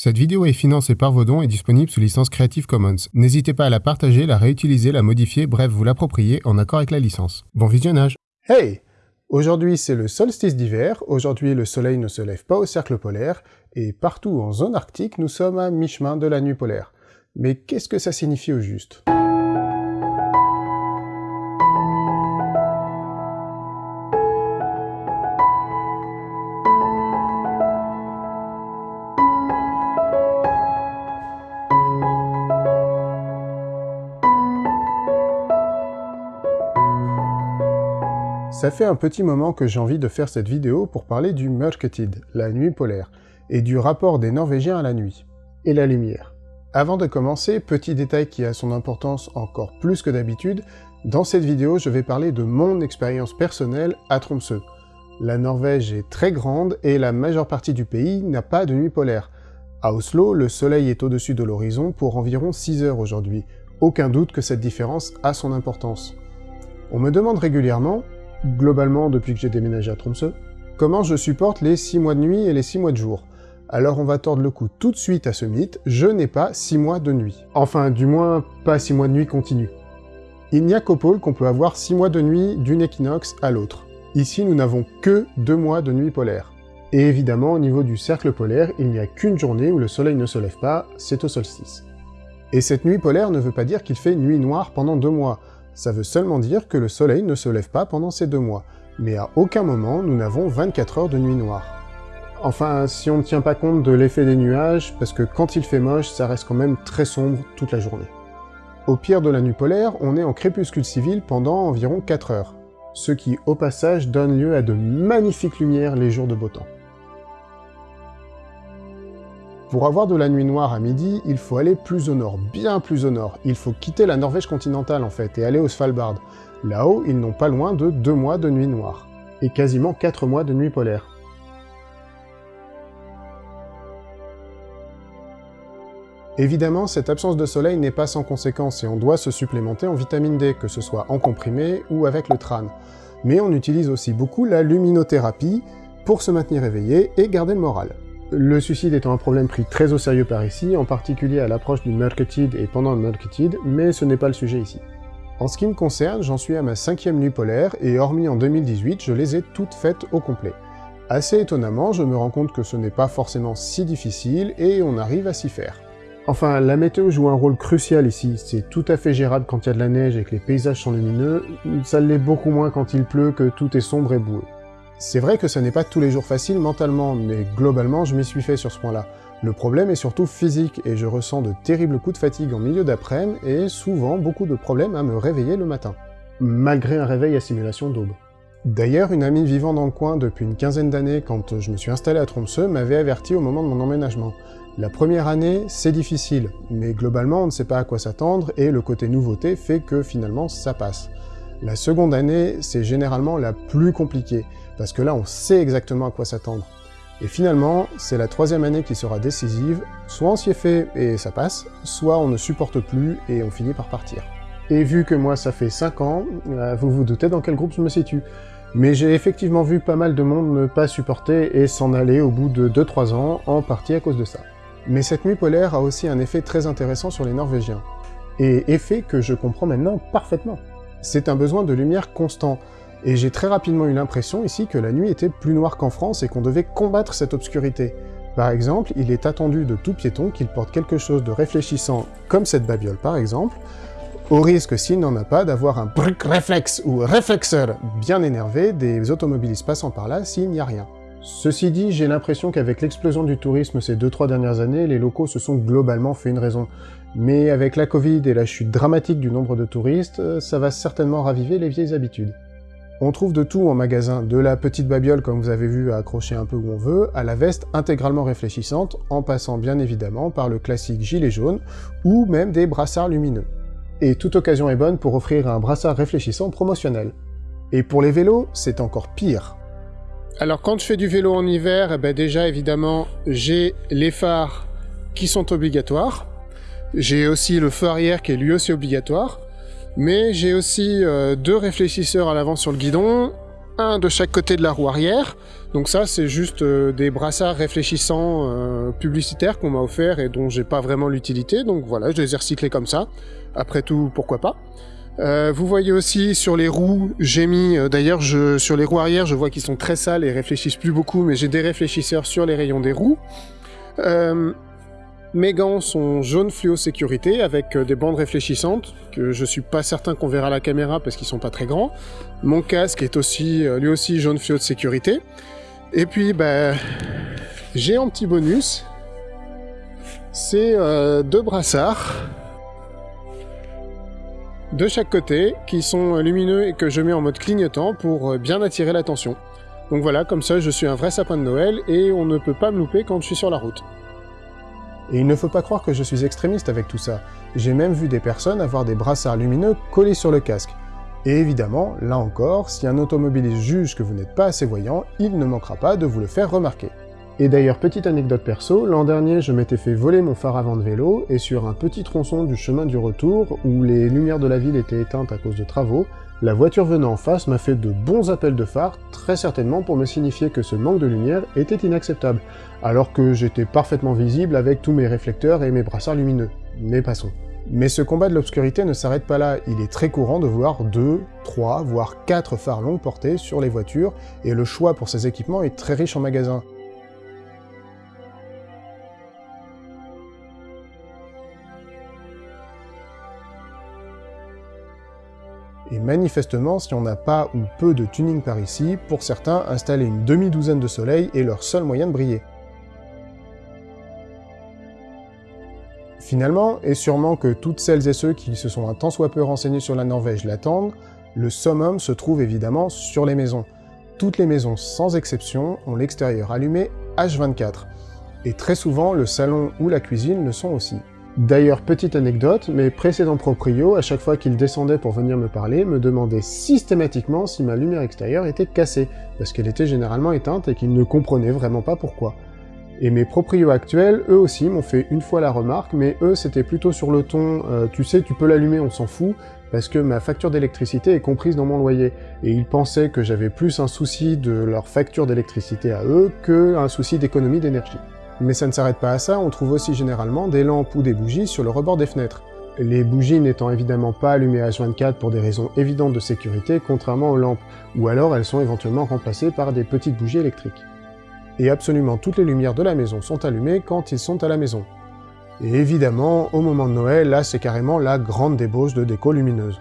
Cette vidéo est financée par vos dons et disponible sous licence Creative Commons. N'hésitez pas à la partager, la réutiliser, la modifier, bref, vous l'approprier en accord avec la licence. Bon visionnage Hey Aujourd'hui c'est le solstice d'hiver, aujourd'hui le soleil ne se lève pas au cercle polaire, et partout en zone arctique nous sommes à mi-chemin de la nuit polaire. Mais qu'est-ce que ça signifie au juste? Ça fait un petit moment que j'ai envie de faire cette vidéo pour parler du Mørketid, la nuit polaire, et du rapport des Norvégiens à la nuit, et la lumière. Avant de commencer, petit détail qui a son importance encore plus que d'habitude, dans cette vidéo je vais parler de mon expérience personnelle à Tromsø. La Norvège est très grande et la majeure partie du pays n'a pas de nuit polaire. À Oslo, le soleil est au-dessus de l'horizon pour environ 6 heures aujourd'hui. Aucun doute que cette différence a son importance. On me demande régulièrement globalement depuis que j'ai déménagé à Tromsø, comment je supporte les 6 mois de nuit et les 6 mois de jour? Alors on va tordre le cou tout de suite à ce mythe, je n'ai pas 6 mois de nuit. Enfin, du moins, pas 6 mois de nuit continue. Il n'y a qu'au pôle qu'on peut avoir 6 mois de nuit d'une équinoxe à l'autre. Ici, nous n'avons que 2 mois de nuit polaire. Et évidemment, au niveau du cercle polaire, il n'y a qu'une journée où le soleil ne se lève pas, c'est au solstice. Et cette nuit polaire ne veut pas dire qu'il fait nuit noire pendant 2 mois, ça veut seulement dire que le soleil ne se lève pas pendant ces deux mois, mais à aucun moment nous n'avons 24 heures de nuit noire. Enfin, si on ne tient pas compte de l'effet des nuages, parce que quand il fait moche, ça reste quand même très sombre toute la journée. Au pire de la nuit polaire, on est en crépuscule civil pendant environ 4 heures, ce qui, au passage, donne lieu à de magnifiques lumières les jours de beau temps. Pour avoir de la nuit noire à midi, il faut aller plus au nord, bien plus au nord. Il faut quitter la Norvège continentale en fait, et aller au Svalbard. Là-haut, ils n'ont pas loin de 2 mois de nuit noire, et quasiment 4 mois de nuit polaire. Évidemment, cette absence de soleil n'est pas sans conséquence, et on doit se supplémenter en vitamine D, que ce soit en comprimé ou avec le tran. Mais on utilise aussi beaucoup la luminothérapie pour se maintenir éveillé et garder le moral. Le suicide étant un problème pris très au sérieux par ici, en particulier à l'approche du Mørketid et pendant le Mørketid, mais ce n'est pas le sujet ici. En ce qui me concerne, j'en suis à ma cinquième nuit polaire, et hormis en 2018, je les ai toutes faites au complet. Assez étonnamment, je me rends compte que ce n'est pas forcément si difficile, et on arrive à s'y faire. Enfin, la météo joue un rôle crucial ici, c'est tout à fait gérable quand il y a de la neige et que les paysages sont lumineux, ça l'est beaucoup moins quand il pleut que tout est sombre et boueux. C'est vrai que ce n'est pas tous les jours facile mentalement, mais globalement je m'y suis fait sur ce point-là. Le problème est surtout physique, et je ressens de terribles coups de fatigue en milieu d'après-midi, et souvent beaucoup de problèmes à me réveiller le matin. Malgré un réveil à simulation d'aube. D'ailleurs, une amie vivant dans le coin depuis une quinzaine d'années, quand je me suis installé à Tromsø, m'avait averti au moment de mon emménagement. La première année, c'est difficile, mais globalement on ne sait pas à quoi s'attendre, et le côté nouveauté fait que finalement ça passe. La seconde année, c'est généralement la plus compliquée, parce que là on sait exactement à quoi s'attendre. Et finalement, c'est la troisième année qui sera décisive, soit on s'y est fait et ça passe, soit on ne supporte plus et on finit par partir. Et vu que moi ça fait 5 ans, euh, vous vous doutez dans quel groupe je me situe. Mais j'ai effectivement vu pas mal de monde ne pas supporter et s'en aller au bout de 2-3 ans, en partie à cause de ça. Mais cette nuit polaire a aussi un effet très intéressant sur les Norvégiens. Et effet que je comprends maintenant parfaitement. C'est un besoin de lumière constant, et j'ai très rapidement eu l'impression ici que la nuit était plus noire qu'en France et qu'on devait combattre cette obscurité. Par exemple, il est attendu de tout piéton qu'il porte quelque chose de réfléchissant, comme cette babiole par exemple, au risque, s'il n'en a pas, d'avoir un brick réflexe ou réflexeur bien énervé des automobilistes passant par là s'il n'y a rien. Ceci dit, j'ai l'impression qu'avec l'explosion du tourisme ces 2-3 dernières années, les locaux se sont globalement fait une raison. Mais avec la Covid et la chute dramatique du nombre de touristes, ça va certainement raviver les vieilles habitudes. On trouve de tout en magasin, de la petite babiole comme vous avez vu à accrocher un peu où on veut, à la veste intégralement réfléchissante, en passant bien évidemment par le classique gilet jaune, ou même des brassards lumineux. Et toute occasion est bonne pour offrir un brassard réfléchissant promotionnel. Et pour les vélos, c'est encore pire. Alors quand je fais du vélo en hiver, eh ben déjà évidemment, j'ai les phares qui sont obligatoires, j'ai aussi le feu arrière qui est lui aussi obligatoire, mais j'ai aussi euh, deux réfléchisseurs à l'avant sur le guidon, un de chaque côté de la roue arrière, Donc ça, c'est juste euh, des brassards réfléchissants euh, publicitaires qu'on m'a offert et dont j'ai pas vraiment l'utilité. Donc voilà, je les ai recyclés comme ça. Après tout, pourquoi pas. Euh, vous voyez aussi sur les roues, j'ai mis, d'ailleurs sur les roues arrière, je vois qu'ils sont très sales et réfléchissent plus beaucoup, mais j'ai des réfléchisseurs sur les rayons des roues. Mes gants sont jaune fluo sécurité avec euh, des bandes réfléchissantes que je suis pas certain qu'on verra à la caméra parce qu'ils sont pas très grands. Mon casque est aussi euh, lui aussi jaune fluo de sécurité. Et puis bah, j'ai un petit bonus, c'est euh, deux brassards de chaque côté qui sont lumineux et que je mets en mode clignotant pour bien attirer l'attention. Donc voilà, comme ça je suis un vrai sapin de Noël et on ne peut pas me louper quand je suis sur la route. Et il ne faut pas croire que je suis extrémiste avec tout ça. J'ai même vu des personnes avoir des brassards lumineux collés sur le casque. Et évidemment, là encore, si un automobiliste juge que vous n'êtes pas assez voyant, il ne manquera pas de vous le faire remarquer. Et d'ailleurs, petite anecdote perso, l'an dernier je m'étais fait voler mon phare avant de vélo, et sur un petit tronçon du chemin du retour, où les lumières de la ville étaient éteintes à cause de travaux, la voiture venant en face m'a fait de bons appels de phare, très certainement pour me signifier que ce manque de lumière était inacceptable, alors que j'étais parfaitement visible avec tous mes réflecteurs et mes brassards lumineux. Mais passons. Mais ce combat de l'obscurité ne s'arrête pas là, il est très courant de voir 2, 3, voire 4 phares longue portée sur les voitures, et le choix pour ces équipements est très riche en magasins. Et manifestement, si on n'a pas ou peu de tuning par ici, pour certains, installer une demi-douzaine de soleils est leur seul moyen de briller. Finalement, et sûrement que toutes celles et ceux qui se sont un tant soit peu renseignés sur la Norvège l'attendent, le summum se trouve évidemment sur les maisons. Toutes les maisons, sans exception, ont l'extérieur allumé H24. Et très souvent, le salon ou la cuisine le sont aussi. D'ailleurs, petite anecdote, mes précédents proprios, à chaque fois qu'ils descendaient pour venir me parler, me demandaient systématiquement si ma lumière extérieure était cassée, parce qu'elle était généralement éteinte et qu'ils ne comprenaient vraiment pas pourquoi. Et mes proprios actuels, eux aussi, m'ont fait une fois la remarque, mais eux, c'était plutôt sur le ton euh, tu sais, tu peux l'allumer, on s'en fout », parce que ma facture d'électricité est comprise dans mon loyer, et ils pensaient que j'avais plus un souci de leur facture d'électricité à eux que un souci d'économie d'énergie. Mais ça ne s'arrête pas à ça, on trouve aussi généralement des lampes ou des bougies sur le rebord des fenêtres. Les bougies n'étant évidemment pas allumées H24 pour des raisons évidentes de sécurité, contrairement aux lampes, ou alors elles sont éventuellement remplacées par des petites bougies électriques. Et absolument toutes les lumières de la maison sont allumées quand ils sont à la maison. Et évidemment, au moment de Noël, là c'est carrément la grande débauche de déco lumineuse.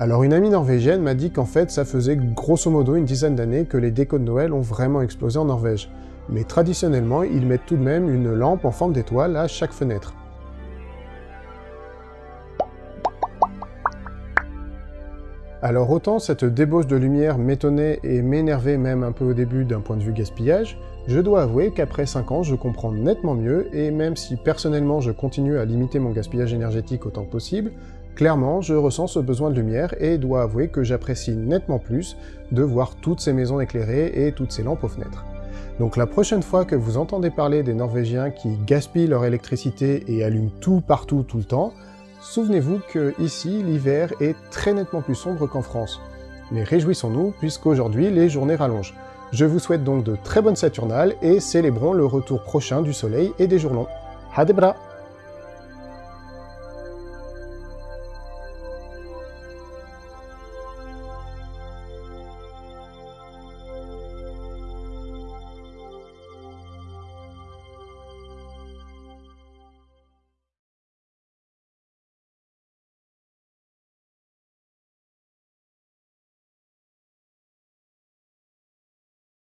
Alors une amie norvégienne m'a dit qu'en fait ça faisait grosso modo une dizaine d'années que les décos de Noël ont vraiment explosé en Norvège. Mais traditionnellement, ils mettent tout de même une lampe en forme d'étoile à chaque fenêtre. Alors autant cette débauche de lumière m'étonnait et m'énervait même un peu au début d'un point de vue gaspillage, je dois avouer qu'après 5 ans je comprends nettement mieux, et même si personnellement je continue à limiter mon gaspillage énergétique autant que possible, Clairement, je ressens ce besoin de lumière et dois avouer que j'apprécie nettement plus de voir toutes ces maisons éclairées et toutes ces lampes aux fenêtres. Donc la prochaine fois que vous entendez parler des Norvégiens qui gaspillent leur électricité et allument tout partout tout le temps, souvenez-vous que ici l'hiver est très nettement plus sombre qu'en France. Mais réjouissons-nous puisqu'aujourd'hui les journées rallongent. Je vous souhaite donc de très bonnes Saturnales et célébrons le retour prochain du soleil et des jours longs. Hadebra